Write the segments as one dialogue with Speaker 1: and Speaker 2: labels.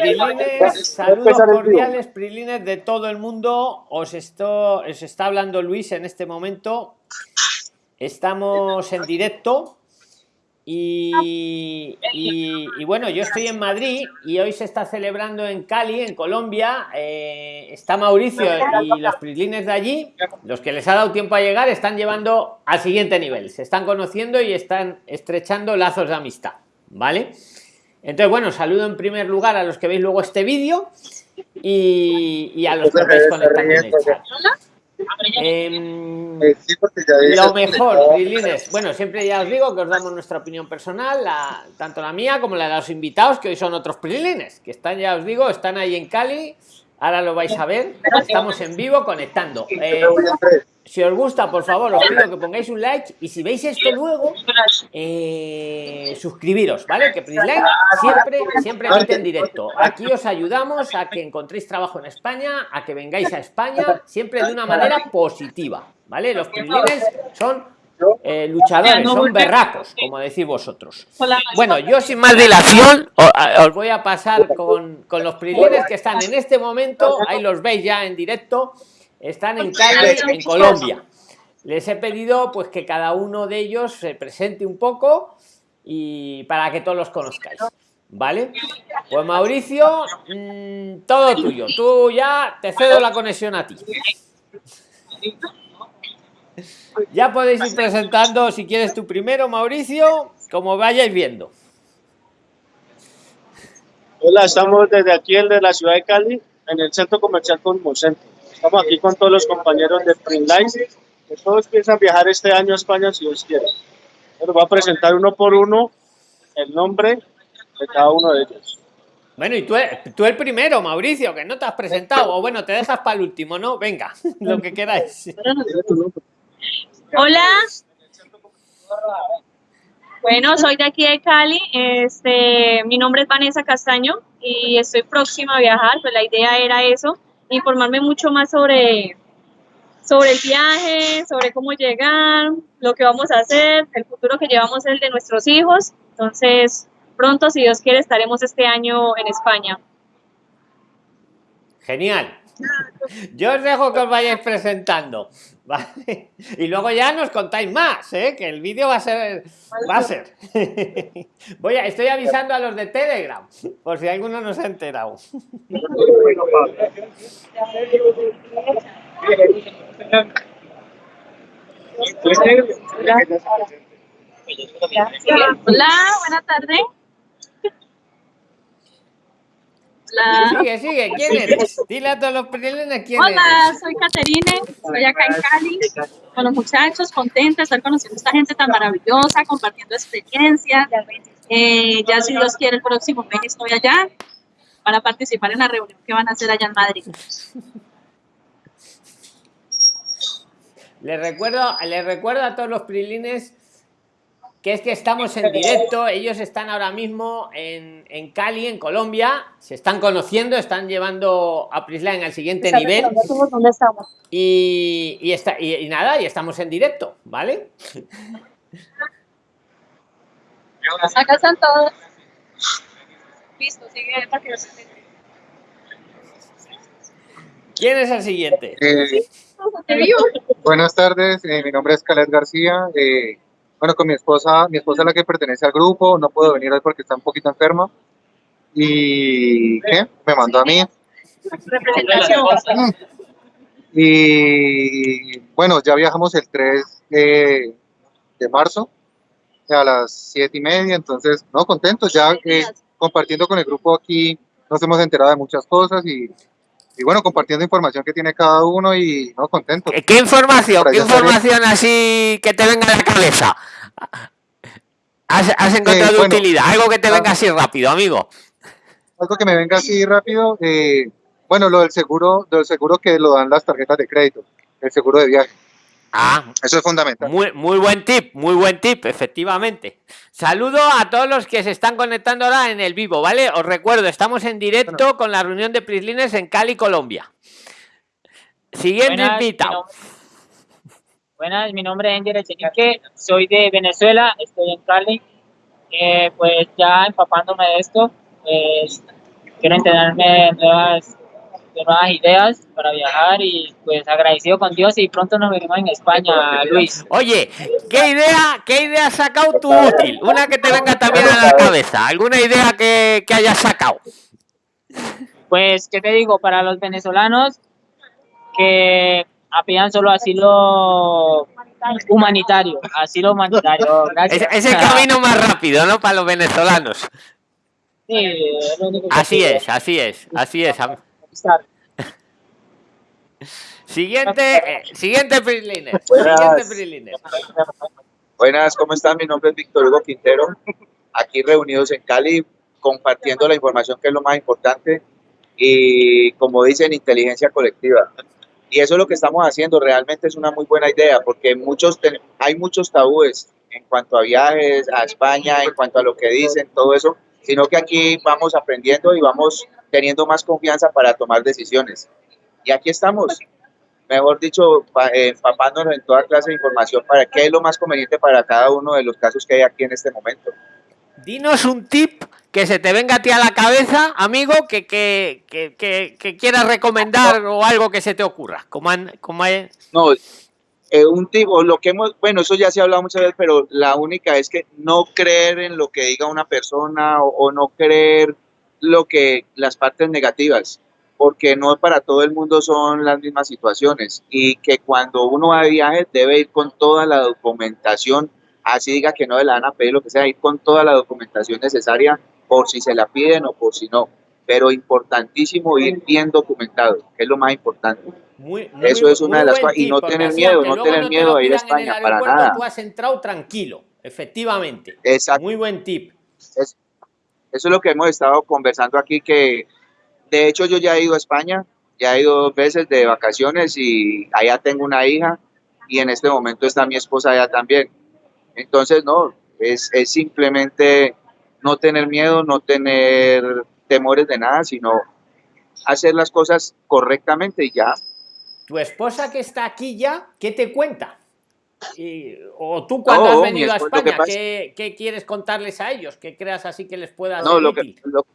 Speaker 1: Prilines, saludos cordiales, Prilines de todo el mundo. Os, esto, os está hablando Luis en este momento. Estamos en directo. Y, y, bueno, yo estoy en Madrid y hoy se está celebrando en Cali, en Colombia. Eh, está Mauricio y los Prilines de allí, los que les ha dado tiempo a llegar, están llevando al siguiente nivel. Se están conociendo y están estrechando lazos de amistad. ¿Vale? Entonces, bueno, saludo en primer lugar a los que veis luego este vídeo y, a los que estáis conectando en el chat. Em, lo mejor, bueno, siempre ya os digo que os damos nuestra opinión personal, la, tanto la mía como la de los invitados, que hoy son otros Prilines, que están, ya os digo, están ahí en Cali, ahora lo vais a ver, estamos en vivo conectando. Eh, si os gusta, por favor, os pido que pongáis un like y si veis esto luego, eh, suscribiros, ¿vale? Que Prisline siempre, siempre emite en directo. Aquí os ayudamos a que encontréis trabajo en España, a que vengáis a España, siempre de una manera positiva, ¿vale? Los Prislines son eh, luchadores, son berracos, como decís vosotros. Bueno, yo sin más dilación os voy a pasar con, con los Prislines que están en este momento, ahí los veis ya en directo están en Cali, en Colombia. Les he pedido pues que cada uno de ellos se presente un poco y para que todos los conozcáis. ¿Vale? Pues Mauricio, mm, todo tuyo. Tú ya te cedo la conexión a ti. Ya podéis ir presentando si quieres tú primero, Mauricio, como vayáis viendo.
Speaker 2: Hola, estamos desde aquí, el de la ciudad de Cali, en el centro comercial Cosmocentro. Estamos aquí con todos los compañeros de Printline, que todos piensan viajar este año a España si Dios quiere. Pero voy a presentar uno por uno el nombre de cada uno de ellos.
Speaker 1: Bueno, y tú, tú el primero, Mauricio, que no te has presentado. O bueno, te dejas para el último, ¿no? Venga, lo que queráis.
Speaker 3: Hola. Bueno, soy de aquí de Cali. Este, mi nombre es Vanessa Castaño y estoy próxima a viajar. Pues la idea era eso, informarme mucho más sobre, sobre el viaje, sobre cómo llegar, lo que vamos a hacer, el futuro que llevamos el de nuestros hijos. Entonces, pronto, si Dios quiere, estaremos este año en España.
Speaker 1: Genial. Yo os dejo que os vayáis presentando. ¿vale? Y luego ya nos contáis más, ¿eh? que el vídeo va a ser. Va a ser. Voy a, estoy avisando a los de Telegram, por si alguno no se ha enterado.
Speaker 3: Hola, buenas tardes.
Speaker 1: Sigue, sigue, ¿quién eres? Dile a todos los prilines quién
Speaker 3: Hola, soy Caterine, estoy acá en Cali con los muchachos, contenta de estar conociendo a esta gente tan maravillosa, compartiendo experiencias. Eh, ya si Dios quiere el próximo mes estoy allá para participar en la reunión que van a hacer allá en Madrid.
Speaker 1: Les recuerdo, les recuerdo a todos los prilines que es que estamos en directo, ellos están ahora mismo en, en Cali, en Colombia, se están conociendo, están llevando a Prisline al siguiente nivel. Y, y, está, y, nada, y estamos en directo, ¿vale?
Speaker 3: Acá están todos. Listo, sigue
Speaker 1: ¿Quién es el siguiente?
Speaker 4: Eh, buenas tardes, eh, mi nombre es Caled García. Eh, bueno, con mi esposa, mi esposa es la que pertenece al grupo, no puedo venir hoy porque está un poquito enferma. Y ¿qué? Me mandó a mí. Y bueno, ya viajamos el 3 de, marzo a las 7 y media, entonces, no, contentos, ya eh, compartiendo con el grupo aquí, nos hemos enterado de muchas cosas y, y bueno, compartiendo información que tiene cada uno y no contento.
Speaker 1: ¿Qué información? ¿Qué información así que te venga a la cabeza? ¿Has, encontrado eh, utilidad? Algo que te venga así rápido, amigo.
Speaker 4: Algo que me venga así rápido. Eh, bueno, lo del seguro, del seguro que lo dan las tarjetas de crédito, el seguro de viaje.
Speaker 1: Ah,
Speaker 4: eso es fundamental.
Speaker 1: Muy, muy buen tip, muy buen tip, efectivamente. Saludo a todos los que se están conectando ahora en el vivo, ¿vale? Os recuerdo, estamos en directo con la reunión de Prislines en Cali, Colombia. Siguiente invitado.
Speaker 5: Buenas, mi nombre es Angel Echenique, soy de Venezuela, estoy en Cali. Eh, pues ya empapándome de esto, pues quiero enterarme nuevas, de nuevas ideas para viajar y pues agradecido con Dios y pronto nos veremos en España, Luis.
Speaker 1: Oye, ¿qué idea, qué idea has sacado tú útil? Una que te venga también a la cabeza. ¿Alguna idea que, que hayas sacado?
Speaker 5: Pues, ¿qué te digo? Para los venezolanos que apidan solo asilo humanitario, asilo humanitario.
Speaker 1: Es,
Speaker 5: Gracias.
Speaker 1: es el camino más rápido, ¿no? Para los venezolanos.
Speaker 5: Sí, es
Speaker 1: Así es, así es, así es. Siguiente, eh, siguiente Prilines.
Speaker 6: Buenas.
Speaker 1: Siguiente.
Speaker 6: Buenas, ¿cómo están? Mi nombre es Víctor Hugo Quintero, aquí reunidos en Cali, compartiendo la información que es lo más importante y, como dicen, inteligencia colectiva. Y eso es lo que estamos haciendo, realmente es una muy buena idea, porque muchos ten- hay muchos tabúes en cuanto a viajes a España, en cuanto a lo que dicen, todo eso, sino que aquí vamos aprendiendo y vamos teniendo más confianza para tomar decisiones. Y aquí estamos, mejor dicho, eh, empapándonos en toda clase de información para qué es lo más conveniente para cada uno de los casos que hay aquí en este momento.
Speaker 1: Dinos un tip que se te venga a ti a la cabeza, amigo, que, que, que, que, quieras recomendar o algo que se te ocurra. Como, como hay-
Speaker 6: No, eh, un tipo, lo que hemos, bueno, eso ya se ha hablado muchas veces, pero la única es que no creer en lo que diga una persona o, o no creer lo que las partes negativas, porque no para todo el mundo son las mismas situaciones y que cuando uno va de viaje debe ir con toda la documentación, así diga que no le van a pedir lo que sea, ir con toda la documentación necesaria por si se la piden o por si no, pero importantísimo ir bien documentado, que es lo más importante.
Speaker 1: muy, muy-
Speaker 6: Eso es una de las cosas, y no tener miedo, no tener
Speaker 1: te
Speaker 6: miedo de ir a España, para nada.
Speaker 1: Tú has entrado tranquilo, efectivamente.
Speaker 6: Exacto.
Speaker 1: Muy buen tip.
Speaker 6: Es- eso es lo que hemos estado conversando aquí, que de hecho yo ya he ido a España, ya he ido dos veces de vacaciones y allá tengo una hija y en este momento está mi esposa allá también. Entonces, no, es, es simplemente no tener miedo, no tener temores de nada, sino hacer las cosas correctamente y ya.
Speaker 1: Tu esposa que está aquí ya, ¿qué te cuenta? Y- o tú cuando
Speaker 6: No,
Speaker 1: has venido a España,
Speaker 6: pasa-
Speaker 1: ¿qué, qué quieres contarles a ellos? ¿Qué creas así que les pueda
Speaker 6: No, lo que, lo,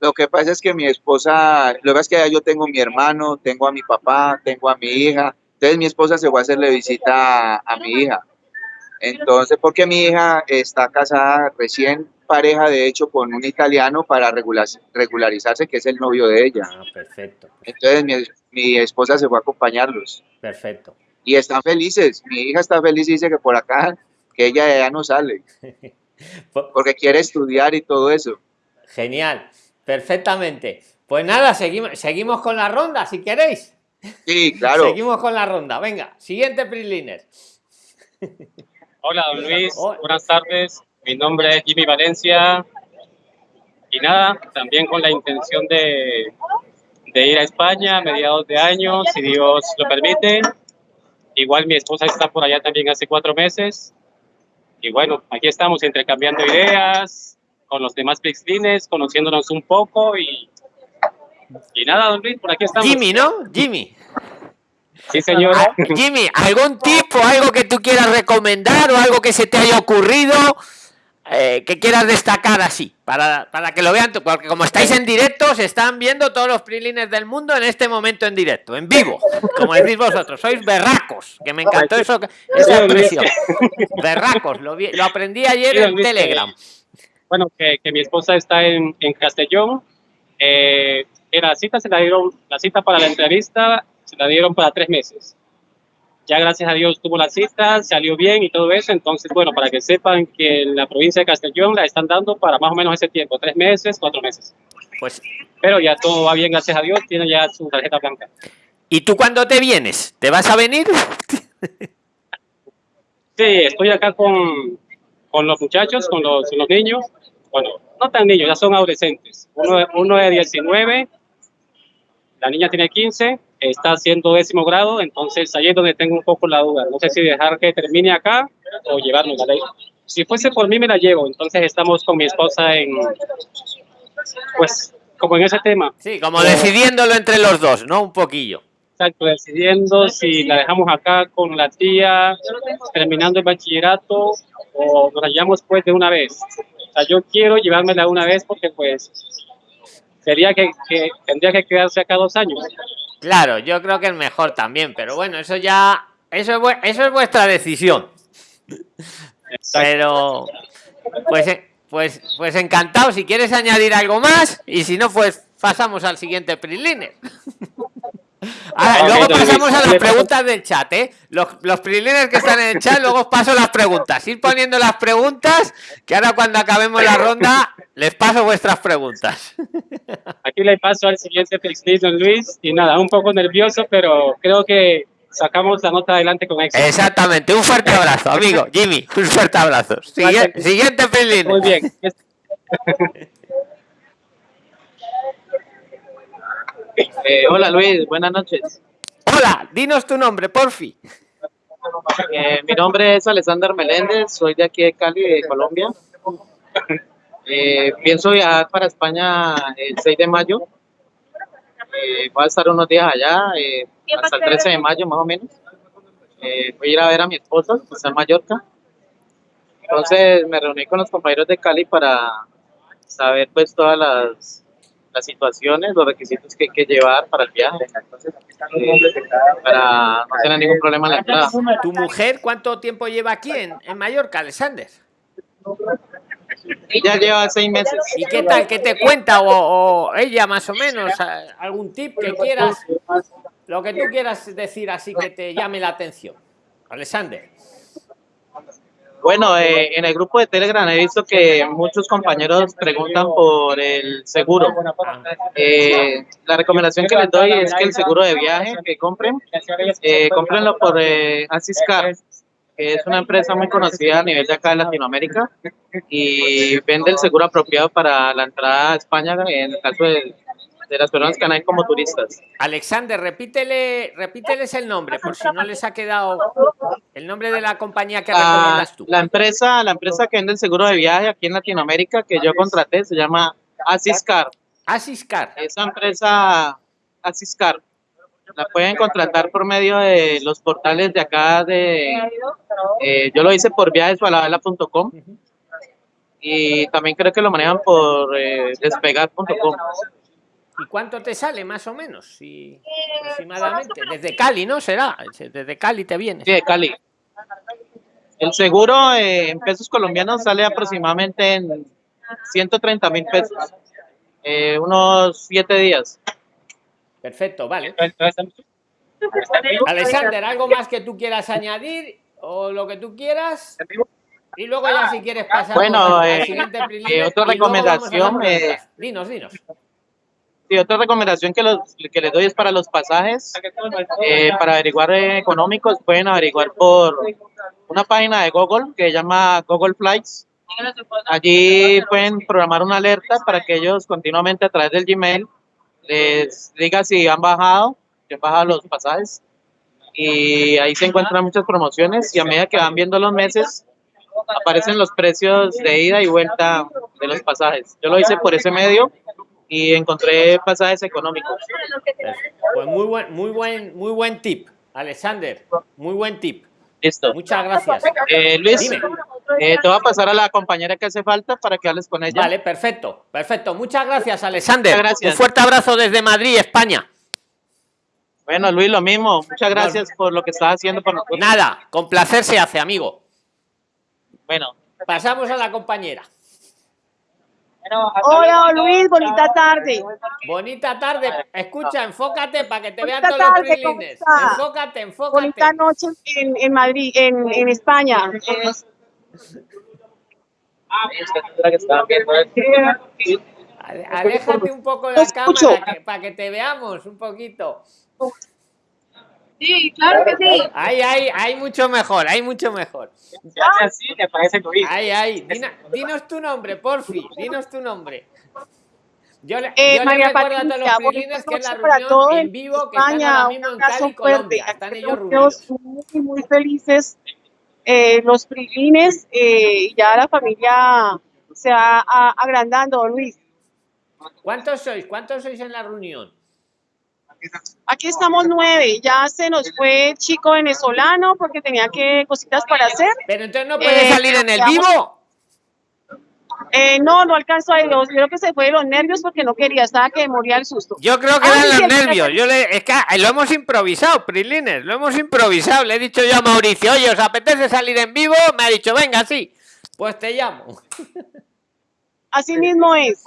Speaker 6: lo que pasa es que mi esposa, lo que es que yo tengo a mi hermano, tengo a mi papá, tengo a mi hija. Entonces mi esposa se fue a hacerle visita a, a mi hija. Entonces, porque mi hija está casada recién pareja, de hecho, con un italiano para regular- regularizarse, que es el novio de ella.
Speaker 1: Ah, perfecto,
Speaker 6: Entonces mi, mi esposa se fue a acompañarlos
Speaker 1: perfecto.
Speaker 6: Y están felices. Mi hija está feliz y dice que por acá, que ella ya no sale,
Speaker 1: Po-
Speaker 6: porque quiere estudiar y todo eso.
Speaker 1: Genial, perfectamente. Pues nada, seguimos, seguimos con la ronda, si queréis.
Speaker 6: Sí, claro.
Speaker 1: Seguimos con la ronda. Venga, siguiente Priliner.
Speaker 7: Hola, don Luis.
Speaker 1: Hola.
Speaker 7: Buenas tardes. Mi nombre es Jimmy Valencia. Y nada, también con la intención de, de ir a España a mediados de año, si Dios lo permite. Igual mi esposa está por allá también hace cuatro meses. Y bueno, aquí estamos intercambiando ideas con los demás Pixlines, conociéndonos un poco y, y nada, don Luis, por aquí estamos.
Speaker 1: Jimmy, ¿no? Jimmy.
Speaker 7: Sí, señor.
Speaker 1: Ah, Jimmy, ¿algún tip o algo que tú quieras recomendar o algo que se te haya ocurrido eh, que quieras destacar así? Para, para que lo vean, porque como estáis en directo, se están viendo todos los prilines del mundo en este momento en directo, en vivo, como decís vosotros, sois berracos, que me encantó eso, esa expresión. Berracos, lo, vi- lo aprendí ayer en Telegram.
Speaker 7: bueno, que, que mi esposa está en, en Castellón. Eh, que la cita se la dieron, la cita para la entrevista se la dieron para tres meses. Ya gracias a Dios tuvo la cita, salió bien y todo eso. Entonces, bueno, para que sepan que en la provincia de Castellón la están dando para más o menos ese tiempo, tres meses, cuatro meses.
Speaker 1: Pues,
Speaker 7: Pero ya todo va bien, gracias a Dios, tiene ya su tarjeta blanca.
Speaker 1: ¿y tú cuándo te vienes? ¿Te vas a venir?
Speaker 7: Sí, estoy acá con, con los muchachos, con los, los niños. Bueno, no tan niños, ya son adolescentes. Uno, uno de 19, la niña tiene 15, está haciendo décimo grado, entonces ahí es donde tengo un poco la duda. No sé si dejar que termine acá o llevarnos a la Si fuese por mí, me la llevo. Entonces estamos con mi esposa en, pues, como en ese tema.
Speaker 1: Sí, como decidiéndolo entre los dos, ¿no? Un poquillo.
Speaker 7: Exacto, decidiendo si la dejamos acá con la tía, terminando el bachillerato, o nos la llevamos pues de una vez. O sea, yo quiero llevármela una vez porque pues sería que, que tendría que quedarse acá dos años.
Speaker 1: Claro, yo creo que es mejor también, pero bueno, eso ya, eso es, eso es vuestra decisión. Pero, pues, eh, pues, pues encantado. Si quieres añadir algo más y si no, pues pasamos al siguiente Prilines. Ahora, luego pasamos a las preguntas del chat, ¿eh? Los, los Prilines que están en el chat, luego os paso las preguntas. Ir poniendo las preguntas, que ahora cuando acabemos la ronda, les paso vuestras preguntas.
Speaker 7: Aquí le paso al siguiente don Luis, y nada, un poco nervioso, pero creo que sacamos la nota adelante con éxito.
Speaker 1: Exactamente, un fuerte abrazo, amigo. Jimmy, un fuerte abrazo. Siguiente Prilines.
Speaker 7: Muy bien.
Speaker 8: Eh, hola Luis, buenas noches.
Speaker 1: Hola, dinos tu nombre, porfi.
Speaker 8: Eh, mi nombre es Alexander Meléndez, soy de aquí de Cali, de Colombia. Eh, pienso viajar para España el 6 de mayo. Eh, voy a estar unos días allá, hasta el 13 de mayo más o menos. Voy a ir a ver a mi esposa, que está en Mallorca. Entonces me reuní con los compañeros de Cali para saber pues todas las, las situaciones, los requisitos que hay que llevar para el viaje. Eh, para no tener ningún problema en la entrada.
Speaker 1: ¿Tu mujer cuánto tiempo lleva aquí en, en Mallorca, Alexander?
Speaker 8: Ya lleva seis meses.
Speaker 1: ¿Y qué tal? ¿Qué te cuenta? O, o ella más o menos, algún tip que quieras, lo que tú quieras decir así que te llame la atención. Alexander.
Speaker 8: Bueno, eh, en el grupo de Telegram he visto que muchos compañeros preguntan por el seguro. Eh, la recomendación que les doy es que el seguro de viaje que compren, eh, cómprenlo por eh, Asiscar, que es una empresa muy conocida a nivel de acá de Latinoamérica y vende el seguro apropiado para la entrada a España en el caso de, de las personas que van a ir como turistas.
Speaker 1: Alexander, repítele, repíteles el nombre, por si no les ha quedado el nombre de la compañía que
Speaker 8: Ah,
Speaker 1: recomiendas tú.
Speaker 8: la empresa, la empresa que vende el seguro de viaje aquí en Latinoamérica que yo contraté se llama Asiscar.
Speaker 1: Asiscar.
Speaker 8: Esa empresa Asiscar la pueden contratar por medio de los portales de acá de eh, yo lo hice por viajesvalabela.com y también creo que lo manejan por eh, despegar.com.
Speaker 1: ¿Y cuánto te sale más o menos? Si, aproximadamente. Desde Cali, ¿no? Será. Desde Cali te viene.
Speaker 8: Sí, de Cali. El seguro eh, en pesos colombianos sale aproximadamente en 130 mil pesos. Eh, unos siete días.
Speaker 1: Perfecto, vale. Alexander, ¿algo más que tú quieras añadir? O lo que tú quieras. Y luego ya si quieres pasar
Speaker 8: Bueno,
Speaker 1: al
Speaker 8: eh,
Speaker 1: siguiente
Speaker 8: eh, otra recomendación, eh,
Speaker 1: Dinos, dinos.
Speaker 8: Sí, otra recomendación que, los, que les doy es para los pasajes, eh, para averiguar eh, económicos, pueden averiguar por una página de Google que se llama Google Flights. Allí pueden programar una alerta para que ellos continuamente a través del Gmail les diga si han bajado, si han bajado los pasajes. Y ahí se encuentran muchas promociones y a medida que van viendo los meses, aparecen los precios de ida y vuelta de los pasajes. Yo lo hice por ese medio y encontré pasajes económicos.
Speaker 1: Pues muy buen, muy buen, muy buen tip, Alexander. Muy buen tip.
Speaker 8: Listo.
Speaker 1: Muchas gracias.
Speaker 8: Eh, Luis, eh, te voy a pasar a la compañera que hace falta para que hables con ella.
Speaker 1: Vale, perfecto, perfecto. Muchas gracias, Alexander.
Speaker 8: Muchas gracias.
Speaker 1: Un fuerte abrazo desde Madrid, España.
Speaker 8: Bueno, Luis, lo mismo. Muchas gracias por lo que estás haciendo por nosotros.
Speaker 1: Nada, con placer se hace, amigo.
Speaker 8: Bueno.
Speaker 1: Pasamos a la compañera.
Speaker 9: Hola Luis, bonita tarde.
Speaker 1: Bonita tarde. Escucha, enfócate para que te vean todos los
Speaker 9: tarde, ¿cómo
Speaker 1: prilines. Enfócate, enfócate.
Speaker 9: Bonita noche en, en Madrid, en, en España.
Speaker 1: Ale- Aléjate un poco de la cámara que- para que te veamos un poquito.
Speaker 9: Sí, claro que sí.
Speaker 1: Ahí, ahí, hay mucho mejor, hay mucho mejor.
Speaker 7: así, me parece.
Speaker 1: Ahí, ahí. Dina- dinos tu nombre, porfi. Dinos tu nombre. Yo le,
Speaker 9: Eh,
Speaker 1: yo le
Speaker 9: María
Speaker 1: recuerdo a todos los prilines que es la reunión
Speaker 9: todos
Speaker 1: en vivo que están ahora mismo en Cali,
Speaker 9: fuerte.
Speaker 1: Colombia. Están ellos
Speaker 9: Estamos
Speaker 1: reunidos.
Speaker 9: muy, muy felices eh, los prilines eh, y ya la familia se va a- agrandando, Luis.
Speaker 1: ¿Cuántos sois? ¿Cuántos sois en la reunión?
Speaker 9: Aquí estamos nueve, ya se nos fue el chico venezolano porque tenía que cositas para hacer.
Speaker 1: Pero entonces no puede
Speaker 9: Eh,
Speaker 1: salir en el vivo.
Speaker 9: Eh, no, no alcanzó a. Yo creo que se fue de los nervios porque no quería, estaba que moría el susto.
Speaker 1: Yo creo que
Speaker 9: Ay,
Speaker 1: eran los nervios. Yo le, es que ah, lo hemos improvisado, Prilines, lo hemos improvisado. Le he dicho yo a Mauricio, oye, ¿os apetece salir en vivo? Me ha dicho, venga, sí. Pues te llamo.
Speaker 9: Así mismo es.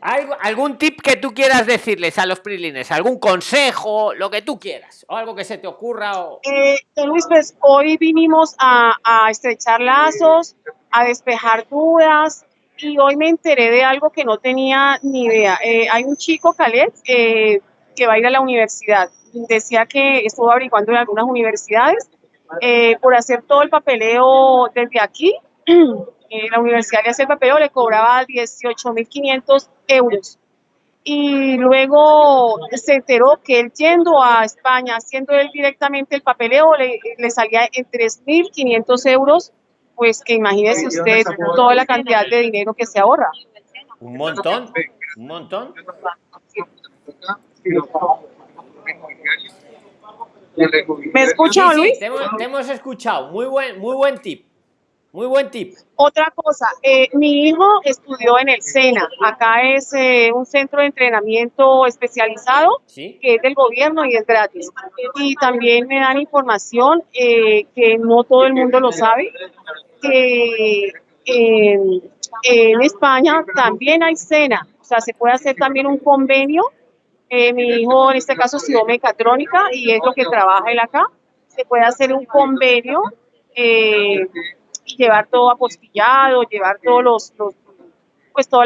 Speaker 1: ¿Hay algún tip que tú quieras decirles a los Prilines? ¿Algún consejo? Lo que tú quieras. O algo que se te ocurra. O...
Speaker 9: Eh, Luis, pues hoy vinimos a, a estrechar lazos, a despejar dudas y hoy me enteré de algo que no tenía ni idea. Eh, hay un chico, Caleb, eh, que va a ir a la universidad. Decía que estuvo averiguando en algunas universidades eh, por hacer todo el papeleo desde aquí. eh, la universidad el papeleo, le cobraba 18.500 euros y luego se enteró que él yendo a España, haciendo él directamente el papeleo, le, le salía en 3.500 euros, pues que imagínese usted toda la cantidad de dinero que se ahorra.
Speaker 1: Un montón. Un montón.
Speaker 9: ¿Me escucha,
Speaker 1: Sí, sí,
Speaker 9: Luis?
Speaker 1: te, hemos, te hemos escuchado. Muy buen, muy buen tip. Muy buen tip.
Speaker 9: Otra cosa, eh, mi hijo estudió en el SENA, acá es eh, un centro de entrenamiento especializado
Speaker 1: Sí.
Speaker 9: que es del gobierno y es gratis. Y también me dan información eh, que no todo el mundo lo sabe, que en, en España también hay cena, o sea, se puede hacer también un convenio. Eh, mi hijo en este caso estudió mecatrónica y es lo que trabaja él acá. Se puede hacer un convenio eh, llevar todo apostillado, llevar todos los, los pues todos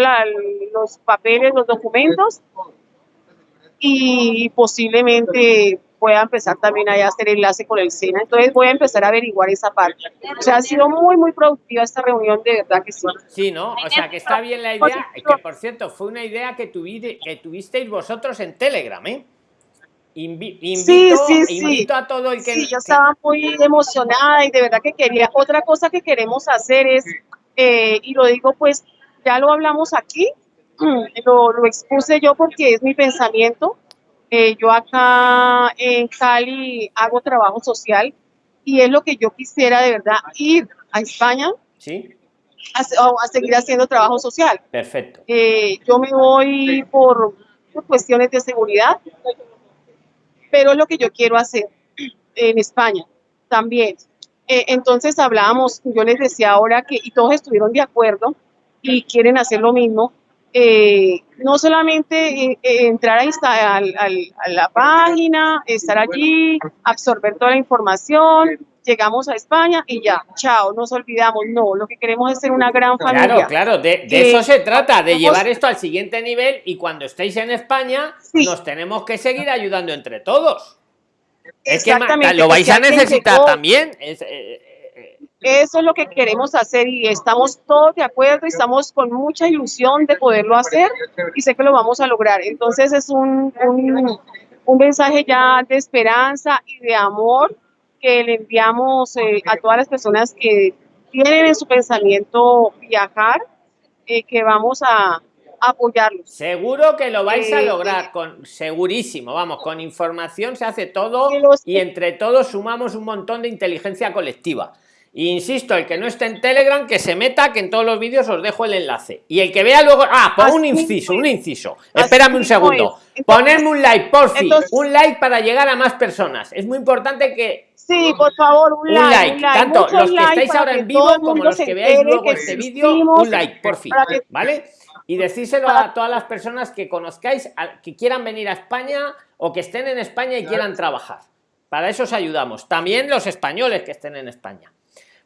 Speaker 9: los papeles, los documentos y posiblemente pueda empezar también allá a hacer enlace con el SENA. Entonces voy a empezar a averiguar esa parte. O sea, ha sido muy, muy productiva esta reunión, de verdad que sí.
Speaker 1: Sí, ¿no? O sea, que está bien la idea. Que por cierto, fue una idea que, tuvide- que tuvisteis vosotros en Telegram, ¿eh? Invi- invito,
Speaker 9: sí, sí.
Speaker 1: invito a todo el que.
Speaker 9: Sí, yo estaba muy emocionada y de verdad que quería. Otra cosa que queremos hacer es, eh, y lo digo pues, ya lo hablamos aquí, lo, lo expuse yo porque es mi pensamiento. Eh, yo acá en Cali hago trabajo social y es lo que yo quisiera de verdad ir a España
Speaker 1: Sí,
Speaker 9: a, a seguir haciendo trabajo social.
Speaker 1: perfecto.
Speaker 9: Eh, yo me voy por, por cuestiones de seguridad, pero es lo que yo quiero hacer en España también. Eh, entonces hablábamos, yo les decía ahora que, y todos estuvieron de acuerdo y quieren hacer lo mismo, eh, no solamente eh, eh, entrar a, insta- al- al- a la página, estar allí, absorber toda la información, llegamos a España y ya, chao, nos olvidamos. No, lo que queremos es ser una gran familia.
Speaker 1: Claro, claro, de, eso se trata, de llevar esto al siguiente nivel y cuando estéis en España
Speaker 9: Sí.
Speaker 1: nos tenemos que seguir ayudando entre todos. Es que lo vais a necesitar también. es, eh,
Speaker 9: Eso es lo que queremos hacer y estamos todos de acuerdo y estamos con mucha ilusión de poderlo hacer y sé que lo vamos a lograr. Entonces es un, un, un mensaje ya de esperanza y de amor que le enviamos eh, a todas las personas que tienen en su pensamiento viajar, eh, que vamos a, apoyarlos.
Speaker 1: Seguro que lo vais a
Speaker 9: Eh,
Speaker 1: lograr, con segurísimo, vamos, con información se hace todo
Speaker 9: los-
Speaker 1: y entre todos sumamos un montón de inteligencia colectiva. Insisto, el que no esté en Telegram, que se meta, que en todos los vídeos os dejo el enlace. Y el que vea luego. Ah, pon un inciso, un inciso. Espérame un segundo. Ponedme un like, por fin. Un like para llegar a más personas. Es muy importante que
Speaker 9: Sí, por favor, un,
Speaker 1: un
Speaker 9: like,
Speaker 1: like,
Speaker 9: un like,
Speaker 1: tanto los que estáis ahora en vivo como los que veáis luego este vídeo, un like, por fin, ¿vale? Y decírselo a todas las personas que conozcáis, que quieran venir a España o que estén en España y quieran trabajar. Para eso os ayudamos. También los españoles que estén en España.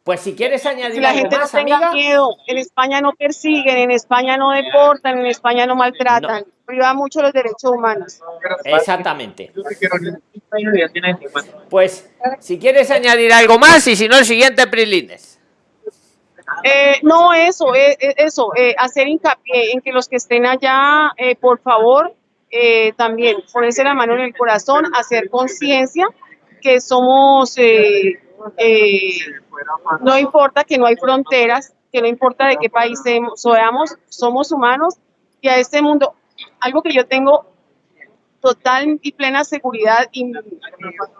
Speaker 1: Pues si quieres añadir
Speaker 9: la
Speaker 1: algo
Speaker 9: gente no
Speaker 1: más,
Speaker 9: tenga
Speaker 1: amiga.
Speaker 9: miedo. En España no persiguen, en España no deportan, en España no maltratan. Priva mucho los derechos humanos.
Speaker 1: Exactamente.
Speaker 8: Ya tiene 50.
Speaker 1: Pues si quieres añadir algo más y si no, el siguiente Prilines.
Speaker 9: Eh, no, eso, eh, eh, eso, eh, hacer hincapié en que los que estén allá, eh, por favor, eh, también ponerse la mano en el corazón, hacer conciencia que somos, eh, no importa que no hay fronteras, que no importa de qué país seamos, somos humanos y a este mundo, algo que yo tengo total y plena seguridad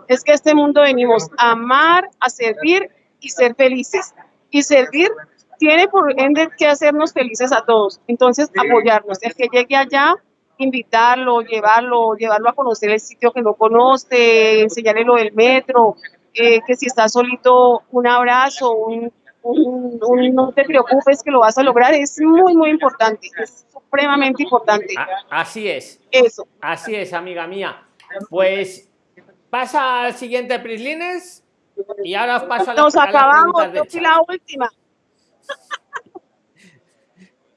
Speaker 9: es que este mundo venimos a amar, a servir y ser felices. Y servir tiene por ende que hacernos felices a todos. Entonces, apoyarnos. El que llegue allá, invitarlo, llevarlo, llevarlo a conocer el sitio que no conoce, enseñarle lo del metro, eh, que si está solito, un abrazo, un, un- un no te preocupes que lo vas a lograr, es muy, muy importante, es supremamente importante.
Speaker 1: A- así es.
Speaker 9: Eso.
Speaker 1: Así es, amiga mía. Pues pasa al siguiente Prislines y ahora os paso a las,
Speaker 9: Nos
Speaker 1: a
Speaker 9: acabamos, yo
Speaker 1: chat.
Speaker 9: la última.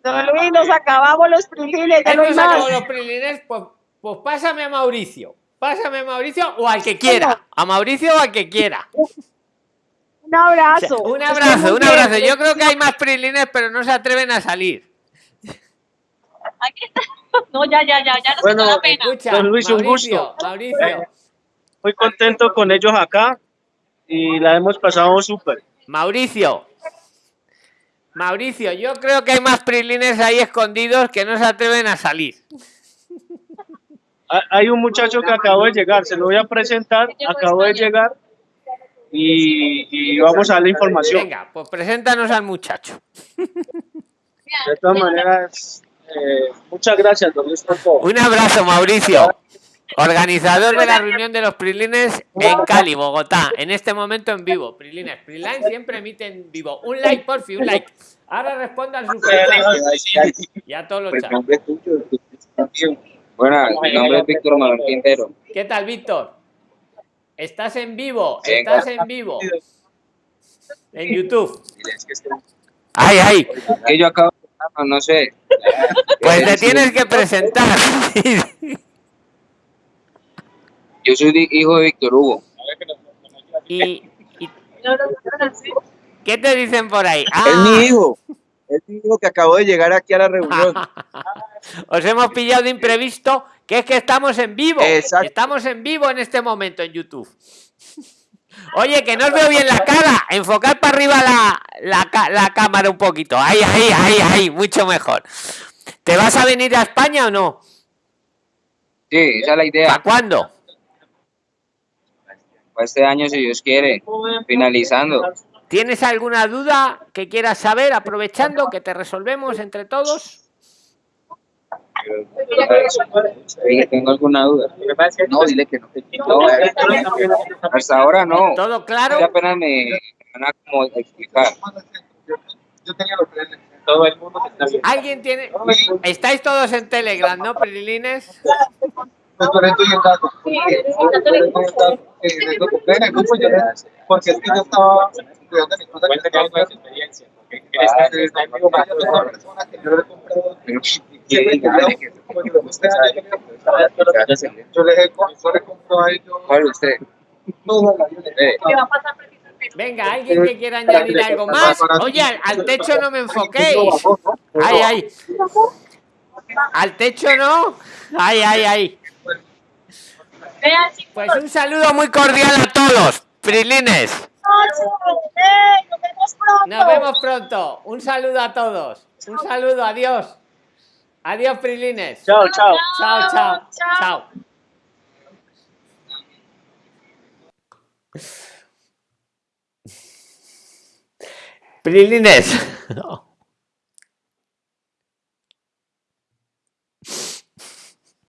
Speaker 9: Don Luis, nos acabamos los prilines, ya no hay más.
Speaker 1: los Prislines, pues, pues pásame a Mauricio. Pásame a Mauricio o al que quiera. A Mauricio o al que quiera.
Speaker 9: Un abrazo.
Speaker 1: Un abrazo, un abrazo. Yo creo que hay más Prislines, pero no se atreven a salir.
Speaker 3: Aquí está. No, ya, ya, ya, ya nos
Speaker 2: Bueno,
Speaker 3: quitó la pena.
Speaker 1: Escucha,
Speaker 2: Don Luis, un
Speaker 1: Mauricio,
Speaker 2: gusto.
Speaker 1: Mauricio,
Speaker 2: Muy contento con ellos acá y la hemos pasado súper.
Speaker 1: Mauricio. Mauricio, yo creo que hay más Prislines ahí escondidos que no se atreven a salir.
Speaker 2: Ha- Hay un muchacho que acabó de llegar, se lo voy a presentar, acabó de llegar y, y vamos a dar la información.
Speaker 1: Venga, pues preséntanos al muchacho.
Speaker 2: De todas maneras, eh, muchas gracias, don Luis, por todo.
Speaker 1: Un abrazo, Mauricio. Organizador de la reunión de los Prilines en Cali, Bogotá. En este momento en vivo. Prilines. Priline siempre emite en vivo. Un like, por fin, un like. Ahora responda al superchat. Y a todos los
Speaker 6: Pues
Speaker 1: chats.
Speaker 6: Bueno, mi nombre es Víctor Manuel Quintero.
Speaker 1: ¿Qué tal, Víctor? Estás en vivo. Estás en vivo. En YouTube. Ay, ay.
Speaker 6: Que yo acabo de no sé.
Speaker 1: Pues te tienes que presentar.
Speaker 6: Yo soy hijo de Víctor Hugo.
Speaker 1: y, y- ¿Qué te dicen por ahí?
Speaker 6: Es mi
Speaker 1: Ah,
Speaker 6: hijo. Mi hijo que acabó de llegar aquí a la reunión.
Speaker 1: Os hemos pillado de imprevisto, que es que estamos en vivo.
Speaker 6: Exacto.
Speaker 1: Estamos en vivo en este momento en YouTube. Oye, que no os veo bien la cara. Enfocad para arriba la, la, la cámara un poquito. Ahí, ahí, ahí, ahí, mucho mejor. ¿Te vas a venir a España o no?
Speaker 6: Sí, esa es la idea.
Speaker 1: ¿Para cuándo?
Speaker 6: Para este año, si Dios quiere. Finalizando.
Speaker 1: ¿Tienes alguna duda que quieras saber, aprovechando que te resolvemos entre todos?
Speaker 6: ¿Tengo alguna duda? No, dile que no. No, eh, hasta ahora no.
Speaker 1: ¿Todo claro?
Speaker 6: Ya apenas me van a como explicar.
Speaker 4: Yo tenía los tres.
Speaker 8: Todo el mundo está bien.
Speaker 1: ¿Alguien tiene...? Estáis todos en Telegram, ¿no, Prilines?
Speaker 4: Porque es que yo estaba mi.
Speaker 8: Cuéntame algo de experiencia. porque
Speaker 4: Ah, una persona que yo le he comprado siempre que yo, usted vida.
Speaker 6: Eh,
Speaker 3: ¿Qué va a pasar precisamente?
Speaker 1: Venga, alguien que quiera añadir algo más. Oye, al, al techo no me enfoquéis. Ay, ay. Al techo no. Ay, ay, ay. Pues un saludo muy cordial a todos, Prilines.
Speaker 3: ¡Eh! ¡Nos vemos pronto!
Speaker 1: Nos vemos pronto. Un saludo a todos. Un saludo, adiós. Adiós, Prilines.
Speaker 2: Chao, chao.
Speaker 1: Chao, chao. Chao. Prilines.